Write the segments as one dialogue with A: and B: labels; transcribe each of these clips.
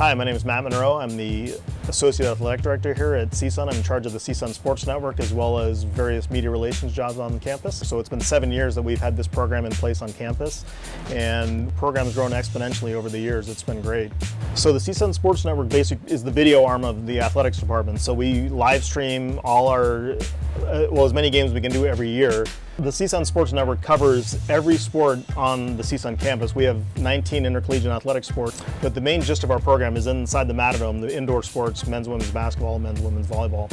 A: Hi, my name is Matt Monroe. I'm the Associate Athletic Director here at CSUN. I'm in charge of the CSUN Sports Network as well as various media relations jobs on campus. So it's been seven years that we've had this program in place on campus and the program has grown exponentially over the years. It's been great. So the CSUN Sports Network basic is the video arm of the athletics department. So we live stream all our, uh, well as many games we can do every year. The CSUN Sports Network covers every sport on the CSUN campus. We have 19 intercollegiate athletic sports, but the main gist of our program is inside the Matadome, the indoor sports, men's, women's basketball, men's, women's volleyball.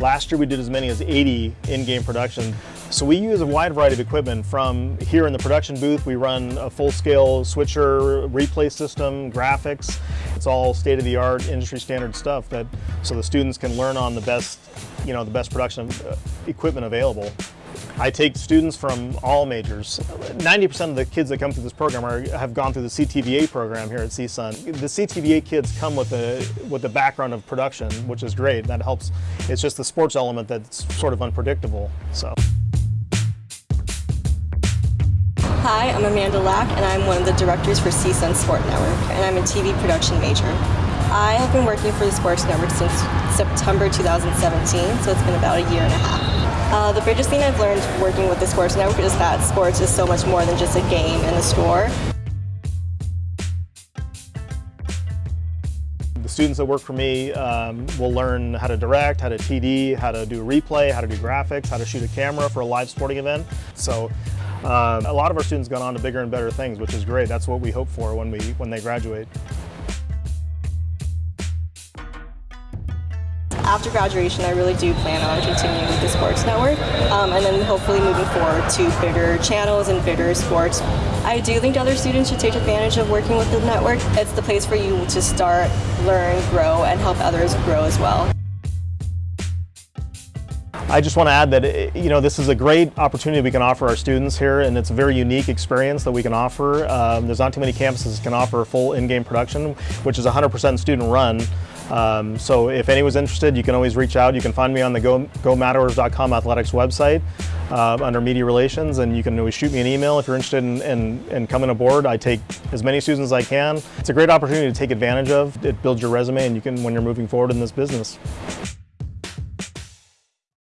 A: Last year we did as many as 80 in-game production. So we use a wide variety of equipment from here in the production booth, we run a full-scale switcher, replay system, graphics. It's all state-of-the-art, industry standard stuff that so the students can learn on the best, you know, the best production uh, equipment available. I take students from all majors. 90% of the kids that come through this program are, have gone through the CTVA program here at CSUN. The CTVA kids come with a, with the background of production, which is great. That helps. It's just the sports element that's sort of unpredictable. So.
B: Hi, I'm Amanda Lack, and I'm one of the directors for CSUN Sport Network, and I'm a TV production major. I have been working for the Sports Network since September 2017, so it's been about a year and a half. Uh, the biggest thing I've learned working with the Sports Network is that sports is so much more than just a game in the store.
A: The students that work for me um, will learn how to direct, how to TD, how to do replay, how to do graphics, how to shoot a camera for a live sporting event. So um, a lot of our students gone on to bigger and better things, which is great. That's what we hope for when, we, when they graduate.
B: After graduation, I really do plan on continuing with the sports network um, and then hopefully moving forward to bigger channels and bigger sports. I do think other students should take advantage of working with the network. It's the place for you to start, learn, grow, and help others grow as well.
A: I just want to add that eh, you know this is a great opportunity we can offer our students here and it's a very unique experience that we can offer. Um, there's not too many campuses that can offer full in-game production which is 100% student run. Um, so if anyone's interested you can always reach out. You can find me on the Go, athletics website uh, under media relations and you can always shoot me an email if you're interested in, in, in coming aboard. I take as many students as I can. It's a great opportunity to take advantage of. It builds your resume and you can when you're moving forward in this business.